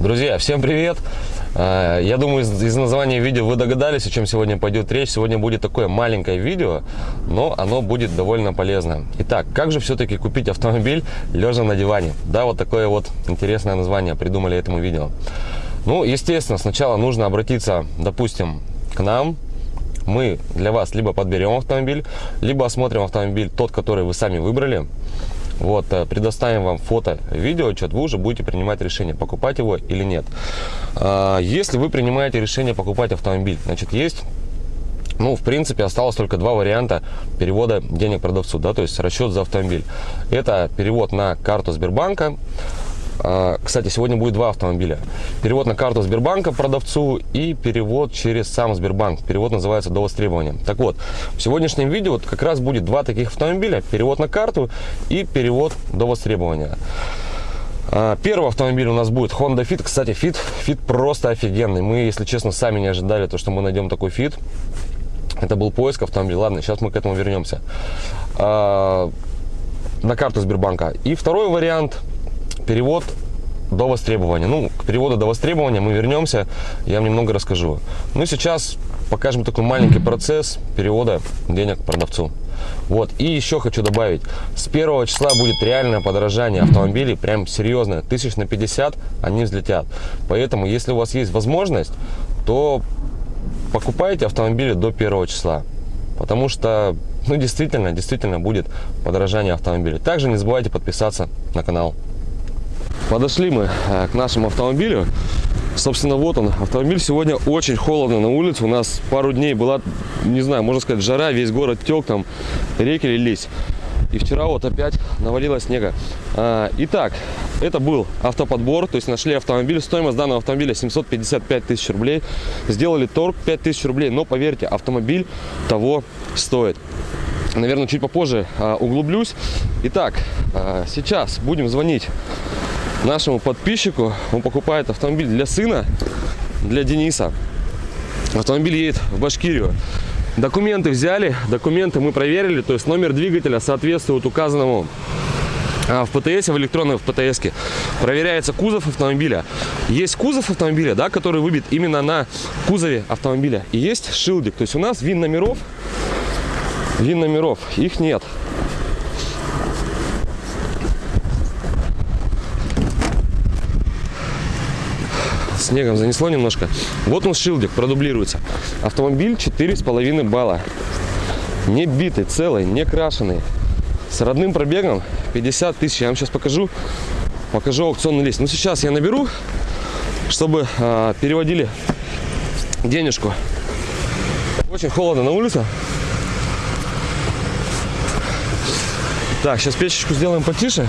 Друзья, всем привет! А, Я думаю, из названия видео вы догадались, о чем сегодня пойдет речь. Сегодня будет такое маленькое видео, но оно будет довольно полезно. Итак, как же все-таки купить автомобиль лежа на диване? Да, вот такое вот интересное название придумали этому видео. Ну, естественно, сначала нужно обратиться, допустим, к нам. Мы для вас либо подберем автомобиль, либо осмотрим автомобиль тот, который вы сами выбрали. Вот, э, предоставим вам фото, видео, отчет, вы уже будете принимать решение, покупать его или нет. А, Если вы принимаете решение покупать автомобиль, значит, есть ну, в принципе, осталось только два варианта перевода денег продавцу, да, то есть расчет за автомобиль. Это перевод на карту Сбербанка. А, Кстати, сегодня будет два автомобиля. Перевод на карту Сбербанка продавцу и перевод через сам Сбербанк. Перевод называется до востребования. Так вот, в сегодняшнем видео как раз будет два таких автомобиля. Перевод на карту и перевод до востребования. А, Первый автомобиль у нас будет Honda Fit. Кстати, Fit, Fit просто офигенный. Мы, если честно, сами не ожидали, то, что мы найдем такой Fit. Это был поиск автомобиля. Ладно, сейчас мы к этому вернемся. А, На карту Сбербанка. И второй вариант перевод до востребования. Ну, к переводу до востребования мы вернемся, я вам немного расскажу. Ну, сейчас покажем такой маленький процесс перевода денег продавцу. Вот, и еще хочу добавить, с первого числа будет реальное подорожание автомобилей, прям серьезное, тысяч на 50 они взлетят. Поэтому, если у вас есть возможность, то покупайте автомобили до первого числа. Потому что, ну, действительно, действительно будет подорожание автомобиля. Также не забывайте подписаться на канал. Подошли мы э, к нашему автомобилю. Собственно, вот он. Автомобиль сегодня очень холодно на улице. У нас пару дней была, не знаю, можно сказать, жара. Весь город тек, там реки лились. И вчера вот опять навалило снега. А, Итак, это был автоподбор. То есть нашли автомобиль. Стоимость данного автомобиля 755 тысяч рублей. Сделали торг 5 тысяч рублей. Но поверьте, автомобиль того стоит. Наверное, чуть попозже а, углублюсь. Итак, а, сейчас будем звонить нашему подписчику. Он покупает автомобиль для сына, для Дениса. Автомобиль едет в Башкирию. Документы взяли, документы мы проверили, то есть номер двигателя соответствует указанному а, в ПТС, в электронной в ПТС. Проверяется кузов автомобиля. Есть кузов автомобиля, да, который выбит именно на кузове автомобиля. И есть шилдик. То есть у нас вин номеров, вин номеров, их нет. Снегом занесло немножко. Вот он шилдик, продублируется. Автомобиль 4,5 балла. Не битый, целый, не крашеный. С родным пробегом 50 тысяч. Я вам сейчас покажу. Покажу аукционный лист. Ну, сейчас я наберу, чтобы а, переводили денежку. Очень холодно на улице. Так, сейчас печечку сделаем потише,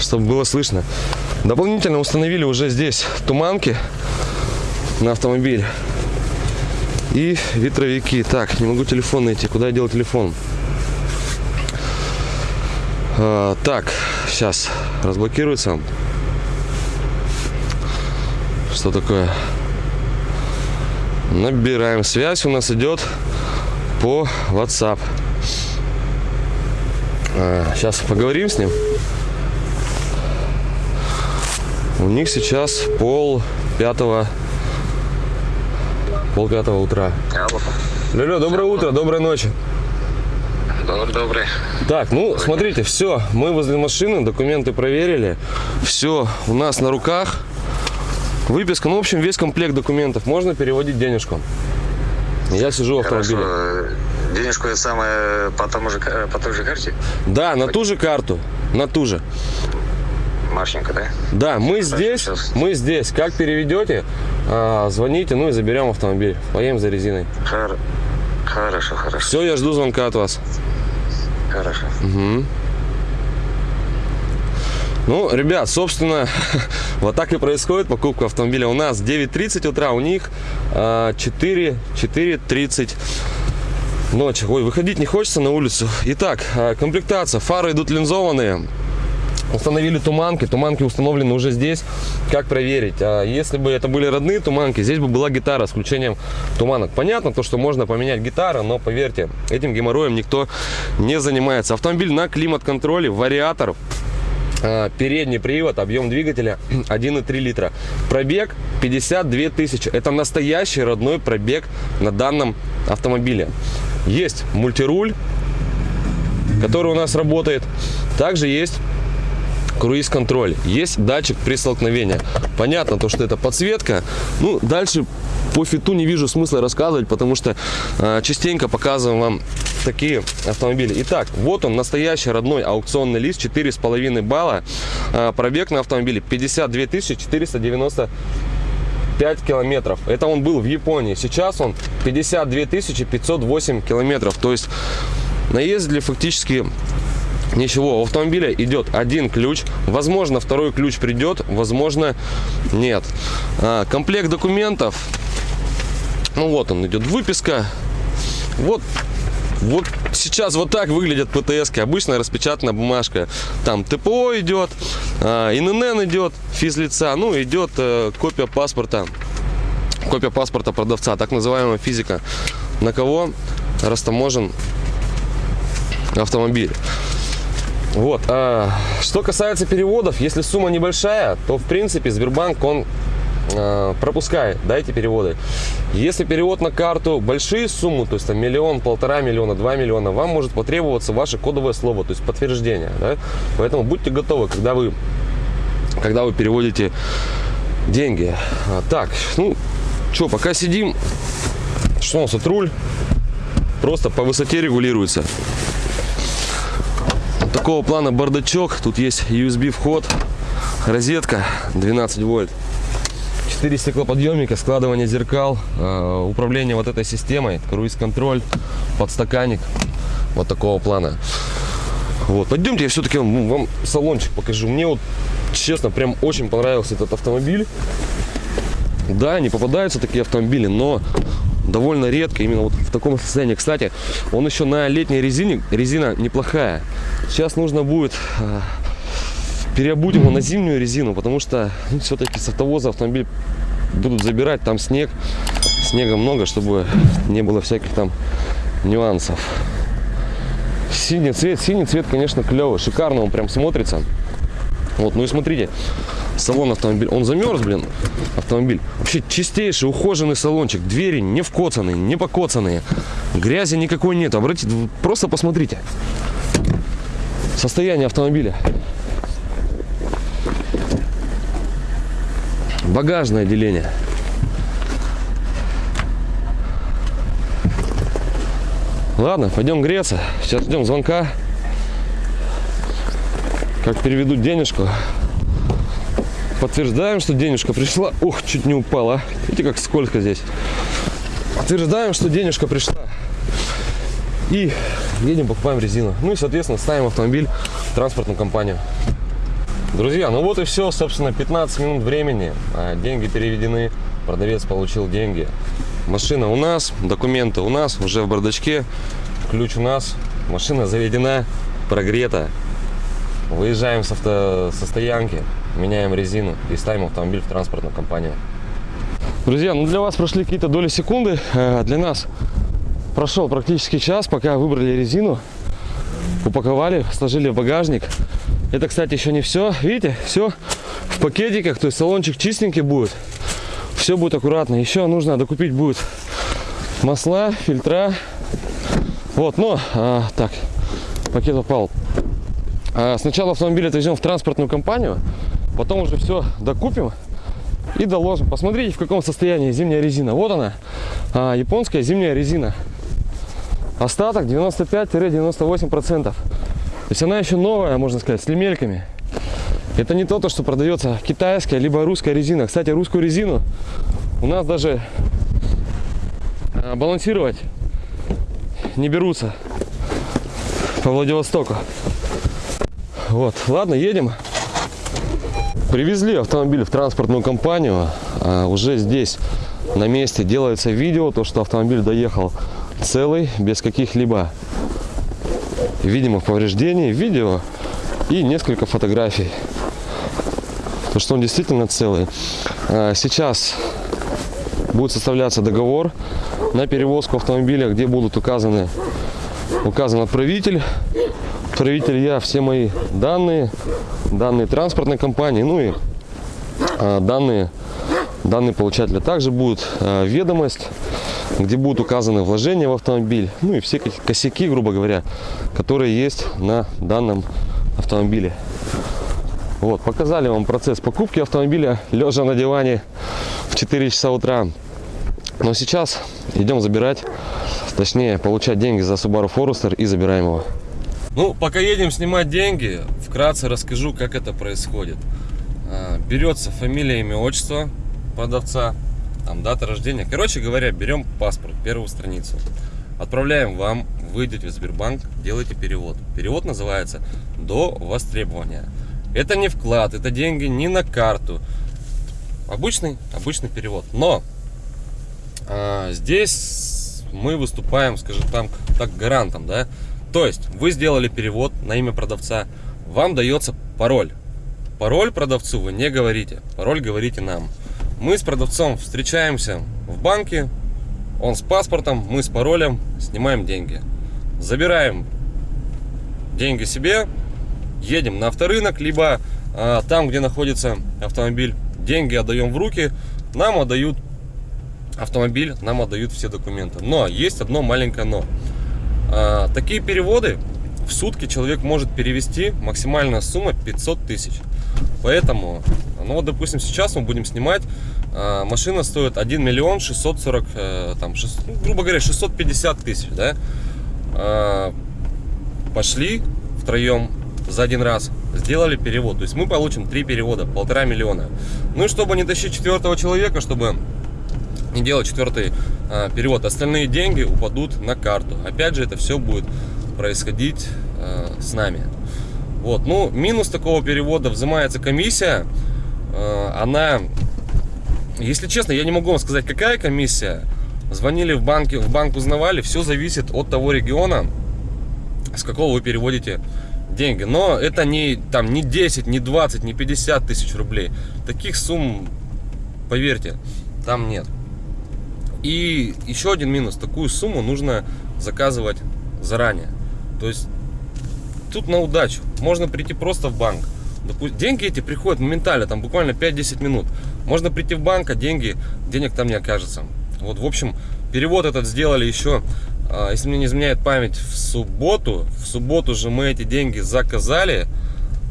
чтобы было слышно. Дополнительно установили уже здесь туманки на автомобиль и ветровики. Так, не могу телефон найти. Куда я делал телефон? А, так, сейчас разблокируется. Что такое? Набираем связь. У нас идет по WhatsApp. А, сейчас поговорим с ним. У них сейчас пол пятого, пол пятого утра. Алло. Лёля, доброе утро, доброй ночи. Добрый, добрый. Так, ну, смотрите, все, мы возле машины, документы проверили, все у нас на руках. Выписка, ну, в общем, весь комплект документов. Можно переводить денежку. Я сижу в автомобиле. Хорошо. Денежку это самое по, тому же, по той же карте? Да, на ту же карту, на ту же. Марченко, да? Да, мы здесь, сейчас. мы здесь. Как переведете, а, звоните, ну и заберем автомобиль. Поедем за резиной. Хор- Хорошо, хорошо, Все, я жду звонка от вас. хорошо. Ну, ребят, собственно, вот так и происходит покупка автомобиля. У нас 9.30 утра, у них а, 4, 4.30 ночи. Ой, выходить не хочется на улицу. Итак, а, комплектация. Фары идут линзованные. Установили туманки. Туманки установлены уже здесь. Как проверить? А если бы это были родные туманки, здесь бы была гитара с включением туманок. Понятно, то, что можно поменять гитару, но поверьте, этим геморроем никто не занимается. Автомобиль на климат-контроле, вариатор. А, Передний привод, объем двигателя 1,3 литра. Пробег 52 тысячи. Это настоящий родной пробег на данном автомобиле. Есть мультируль, который у нас работает. Также есть круиз-контроль. Есть датчик при столкновении. Понятно, то, что это подсветка. Ну, дальше по фиту не вижу смысла рассказывать, потому что э, частенько показываем вам такие автомобили. Итак, вот он, настоящий родной аукционный лист, 4,5 балла. Э, пробег на автомобиле 52 490 5 километров. Это он был в Японии. Сейчас он 52 508 километров. То есть наездили фактически Ничего, у автомобиля идет один ключ. Возможно, второй ключ придет, возможно, нет. А, комплект документов. Ну вот он идет выписка. Вот вот сейчас вот так выглядят птс -ки. Обычная распечатанная бумажка. Там ТПО идет, а, ИНН идет, физлица, ну идет э, копия паспорта. Копия паспорта продавца, так называемая физика. На кого растаможен автомобиль. Вот. А, что касается переводов, если сумма небольшая, то в принципе Сбербанк он а, пропускает, да, переводы. Если перевод на карту большие суммы, то есть там миллион, полтора миллиона, два миллиона, вам может потребоваться ваше кодовое слово, то есть подтверждение, да? Поэтому будьте готовы, когда вы, когда вы переводите деньги. А, так, ну, что, пока сидим, что у нас тут руль просто по высоте регулируется такого плана бардачок. Тут есть USB вход, розетка 12 вольт. 4 стеклоподъемника, складывание зеркал, э, управление вот этой системой, круиз-контроль, подстаканник. Вот такого плана. Вот, пойдемте, я все-таки вам, вам салончик покажу. Мне вот, честно, прям очень понравился этот автомобиль. Да, не попадаются такие автомобили, но довольно редко, именно вот в таком состоянии. Кстати, он еще на летней резине, резина неплохая. Сейчас нужно будет э, переобуть его на зимнюю резину, потому что ну, все-таки с автовоза автомобиль будут забирать, там снег, снега много, чтобы не было всяких там нюансов. Синий цвет, синий цвет, конечно, клевый, шикарно он прям смотрится. Вот, ну и смотрите, салон автомобиля, он замерз, блин, автомобиль. Вообще чистейший, ухоженный салончик, двери не вкоцанные, не покоцанные, грязи никакой нет. Обратите, просто посмотрите состояние автомобиля. Багажное отделение. Ладно, пойдем греться. Сейчас ждем звонка. Как переведут денежку. Подтверждаем, что денежка пришла. Ух, чуть не упала. Видите, как сколько здесь. Подтверждаем, что денежка пришла. И едем, покупаем резину. Ну и, соответственно, ставим автомобиль в транспортную компанию. Друзья, ну вот и все, собственно, 15 минут времени. А, деньги переведены, продавец получил деньги. Машина у нас, документы у нас, уже в бардачке. Ключ у нас, машина заведена, прогрета. Выезжаем с автосостоянки, меняем резину и ставим автомобиль в транспортную компанию. Друзья, ну для вас прошли какие-то доли секунды, а для нас прошел практически час, пока выбрали резину, упаковали, сложили в багажник. Это, кстати, еще не все. Видите, все в пакетиках, то есть салончик чистенький будет. Все будет аккуратно. Еще нужно докупить будет масла, фильтра. Вот, но, а, так, пакет упал. А, сначала автомобиль отвезем в транспортную компанию, потом уже все докупим и доложим. Посмотрите, в каком состоянии зимняя резина. Вот она, а, японская зимняя резина. Остаток 95-98%. То есть она еще новая, можно сказать, с лемельками. Это не то, что продается китайская, либо русская резина. Кстати, русскую резину у нас даже а, балансировать не берутся по Владивостоку. Вот, ладно, едем. Привезли автомобиль в транспортную компанию. А уже здесь на месте делается видео, то что автомобиль доехал целый, без каких-либо видимых повреждений, видео и несколько фотографий. То, что он действительно целый. А, сейчас будет составляться договор на перевозку автомобиля, где будут указаны указан отправитель, проверитель я все мои данные, данные транспортной компании, ну и а, данные, данные получателя. Также будет а, ведомость, где будут указаны вложения в автомобиль, ну и все ко- косяки, грубо говоря, которые есть на данном автомобиле. Вот, показали вам процесс покупки автомобиля, лежа на диване в 4 часа утра. Но сейчас идем забирать, точнее, получать деньги за Subaru Forester и забираем его. Ну, пока едем снимать деньги, вкратце расскажу, как это происходит. А, Берется фамилия, имя, отчество продавца, там дата рождения. Короче говоря, берем паспорт, первую страницу. Отправляем вам, вы идете в Сбербанк, делаете перевод. Перевод называется «до востребования». Это не вклад, это деньги не на карту. Обычный, обычный перевод. Но а, здесь мы выступаем, скажем там, так гарантом, да. То есть вы сделали перевод на имя продавца, вам дается пароль. Пароль продавцу вы не говорите, пароль говорите нам. Мы с продавцом встречаемся в банке, он с паспортом, мы с паролем, снимаем деньги. Забираем деньги себе, едем на авторынок, либо а, там, где находится автомобиль, деньги отдаем в руки, нам отдают автомобиль, нам отдают все документы. Но есть одно маленькое но. А, такие переводы в сутки человек может перевести максимальная сумма 500 тысяч. Поэтому, ну вот, допустим, сейчас мы будем снимать, а, машина стоит 1 миллион 640, э, там, шест- ну, грубо говоря, 650 тысяч, да. А, пошли втроем за один раз, сделали перевод. То есть мы получим три перевода, полтора миллиона. Ну и чтобы не тащить четвертого человека, чтобы не делать четвертый а, перевод, остальные деньги упадут на карту. Опять же, это все будет происходить а, с нами. Вот, ну, минус такого перевода взимается комиссия. А, она, если честно, я не могу вам сказать, какая комиссия. Звонили в банки, в банк узнавали, все зависит от того региона, с какого вы переводите деньги. Но это не, там, не 10, не 20, не 50 тысяч рублей. Таких сумм, поверьте, там нет. И еще один минус. Такую сумму нужно заказывать заранее. То есть тут на удачу. Можно прийти просто в банк. Допу- Деньги эти приходят моментально, там буквально 5-10 минут. Можно прийти в банк, а деньги, денег там не окажется. Вот, в общем, перевод этот сделали еще, а, если мне не изменяет память, в субботу. В субботу же мы эти деньги заказали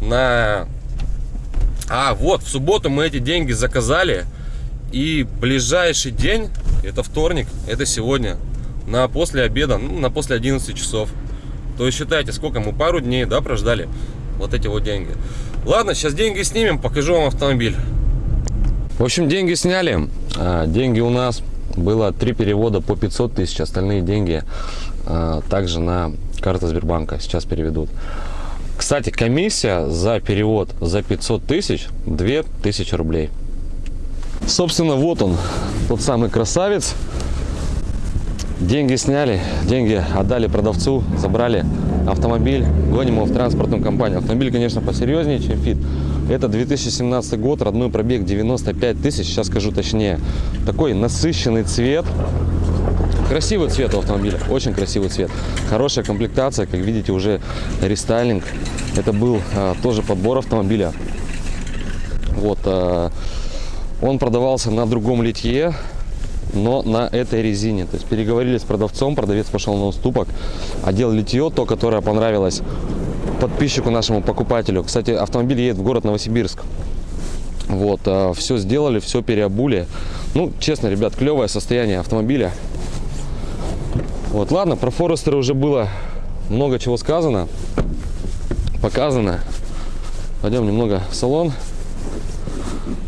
на... А, вот, в субботу мы эти деньги заказали. И ближайший день, это вторник, это сегодня, на после обеда, ну, на после 11 часов. То есть считайте, сколько мы пару дней, да, прождали вот эти вот деньги. Ладно, сейчас деньги снимем, покажу вам автомобиль. В общем, деньги сняли. А, Деньги у нас было три перевода по 500 тысяч, остальные деньги а, также на карту Сбербанка сейчас переведут. Кстати, комиссия за перевод за 500 тысяч 2000 рублей. Собственно, вот он, тот самый красавец. Деньги сняли, деньги отдали продавцу, забрали автомобиль, гоним его в транспортную компанию. Автомобиль, конечно, посерьезнее, чем Фит. Это 2017 год, родной пробег 95 тысяч, сейчас скажу точнее. Такой насыщенный цвет. Красивый цвет у автомобиля, очень красивый цвет. Хорошая комплектация, как видите, уже рестайлинг. Это был а, тоже подбор автомобиля. Вот, а, он продавался на другом литье, но на этой резине. То есть переговорили с продавцом, продавец пошел на уступок, одел литье, то, которое понравилось подписчику нашему покупателю. Кстати, автомобиль едет в город Новосибирск. Вот, все сделали, все переобули. Ну, честно, ребят, клевое состояние автомобиля. Вот, ладно, про Форестера уже было много чего сказано, показано. Пойдем немного в салон.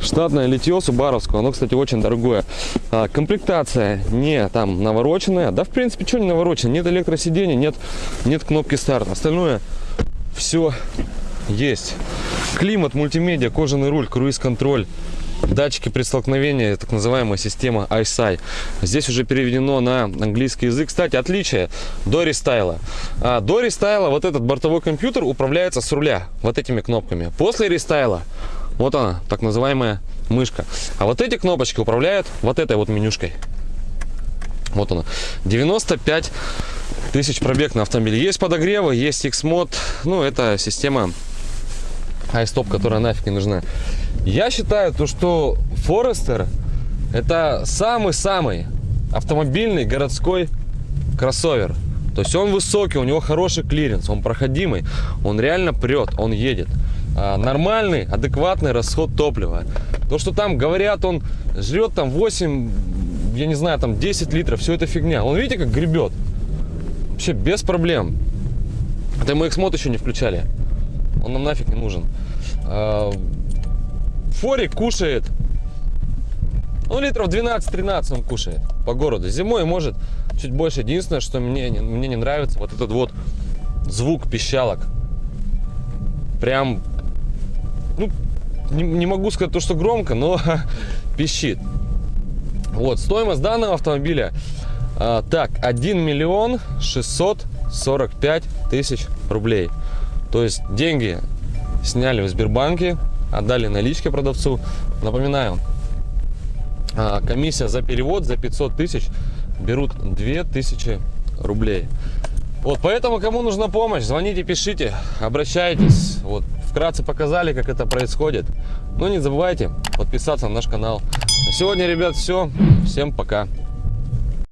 Штатное литье Субаровского, оно, кстати, очень дорогое. А, комплектация не там навороченная. Да, в принципе, что не наворочено? Нет электросидения, нет, нет кнопки старт. Остальное все есть. Климат, мультимедиа, кожаный руль, круиз-контроль. Датчики при столкновении, так называемая система ISI. Здесь уже переведено на английский язык. Кстати, отличие до рестайла. А, до рестайла вот этот бортовой компьютер управляется с руля вот этими кнопками. После рестайла вот она, так называемая мышка. А вот эти кнопочки управляют вот этой вот менюшкой. Вот она. 95 тысяч пробег на автомобиле. Есть подогревы, есть X-Mode. Ну, это система iStop, которая нафиг не нужна. Я считаю, то, что Forester это самый-самый автомобильный городской кроссовер. То есть он высокий, у него хороший клиренс, он проходимый, он реально прет, он едет. А, нормальный, адекватный расход топлива. То, что там говорят, он жрет там 8, я не знаю, там 10 литров, все это фигня. Он, видите, как гребет. Вообще без проблем. Это мы X-мод еще не включали. Он нам нафиг не нужен. А, Форик кушает ну, литров 12-13 он кушает по городу. Зимой может чуть больше. Единственное, что мне, не- мне не нравится, вот этот вот звук пищалок. Прям, ну, не, не могу сказать то, что громко, но пищит. Вот, стоимость данного автомобиля, а, так, 1 миллион 645 тысяч рублей. То есть деньги сняли в Сбербанке, отдали наличке продавцу. Напоминаю, а, комиссия за перевод за 500 тысяч берут 2000 рублей. Вот, поэтому, кому нужна помощь, звоните, пишите, обращайтесь. Вот, вкратце показали, как это происходит. Но не забывайте подписаться на наш канал. На сегодня, ребят, все. Всем пока.